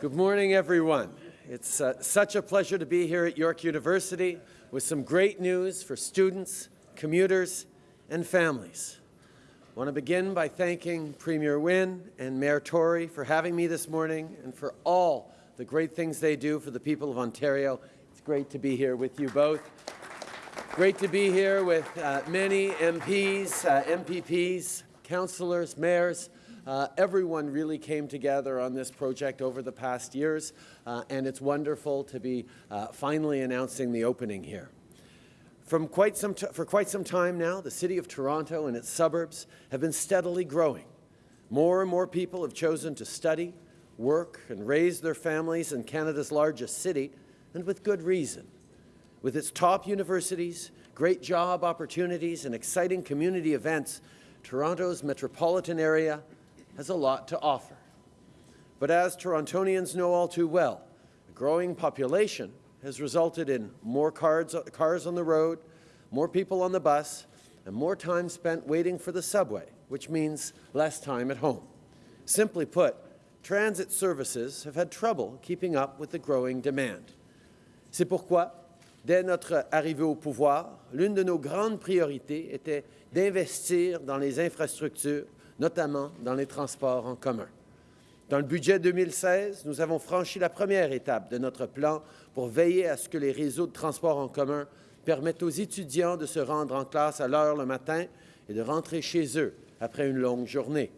Good morning, everyone. It's uh, such a pleasure to be here at York University with some great news for students, commuters, and families. I want to begin by thanking Premier Wynne and Mayor Tory for having me this morning and for all the great things they do for the people of Ontario. It's great to be here with you both. Great to be here with uh, many MPs, uh, MPPs, councillors, mayors. Uh, everyone really came together on this project over the past years, uh, and it's wonderful to be uh, finally announcing the opening here. From quite some for quite some time now, the City of Toronto and its suburbs have been steadily growing. More and more people have chosen to study, work, and raise their families in Canada's largest city, and with good reason. With its top universities, great job opportunities, and exciting community events, Toronto's metropolitan area has a lot to offer. But as Torontonians know all too well, a growing population has resulted in more cars, cars on the road, more people on the bus, and more time spent waiting for the subway, which means less time at home. Simply put, transit services have had trouble keeping up with the growing demand. C'est pourquoi Dès notre arrivée au pouvoir, l'une de nos grandes priorités était d'investir dans les infrastructures, notamment dans les transports en commun. Dans le budget 2016, nous avons franchi la première étape de notre plan pour veiller à ce que les réseaux de transports en commun permettent aux étudiants de se rendre en classe à l'heure le matin et de rentrer chez eux après une longue journée.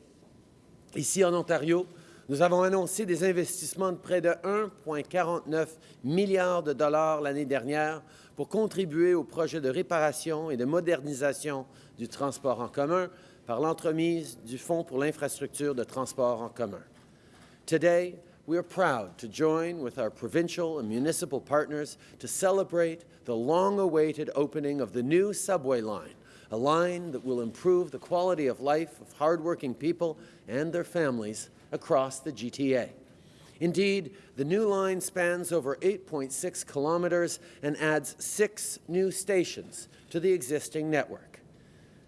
Ici en Ontario, nous avons annoncé des investissements de près de 1,49 milliard de dollars l'année dernière pour contribuer au projet de réparation et de modernisation du transport en commun par l'entremise du Fonds pour l'infrastructure de transport en commun. Today, we are proud to join with our provincial and municipal partners to celebrate the long-awaited opening of the new subway line, a line that will improve the quality of life of hardworking people and their families across the GTA. Indeed, the new line spans over 8.6 kilometres and adds six new stations to the existing network.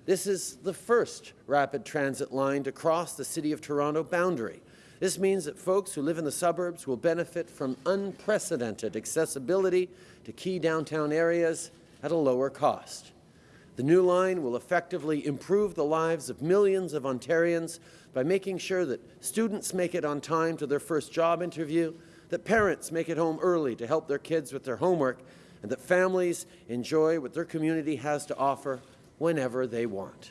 This is the first rapid transit line to cross the City of Toronto boundary. This means that folks who live in the suburbs will benefit from unprecedented accessibility to key downtown areas at a lower cost. The new line will effectively improve the lives of millions of Ontarians by making sure that students make it on time to their first job interview, that parents make it home early to help their kids with their homework, and that families enjoy what their community has to offer whenever they want.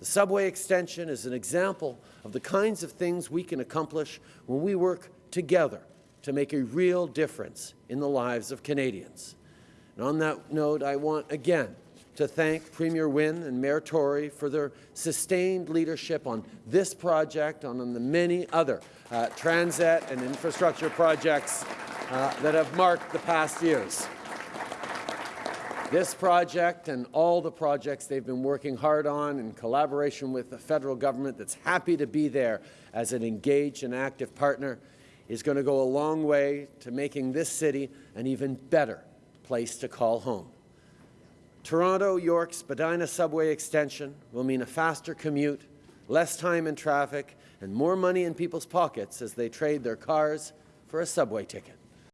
The subway extension is an example of the kinds of things we can accomplish when we work together to make a real difference in the lives of Canadians. And on that note, I want again to thank Premier Wynne and Mayor Tory for their sustained leadership on this project and on the many other uh, transit and infrastructure projects uh, that have marked the past years. This project and all the projects they've been working hard on in collaboration with the federal government that's happy to be there as an engaged and active partner is going to go a long way to making this city an even better place to call home. Toronto-York Spadina subway extension will mean a faster commute, less time in traffic, and more money in people's pockets as they trade their cars for a subway ticket.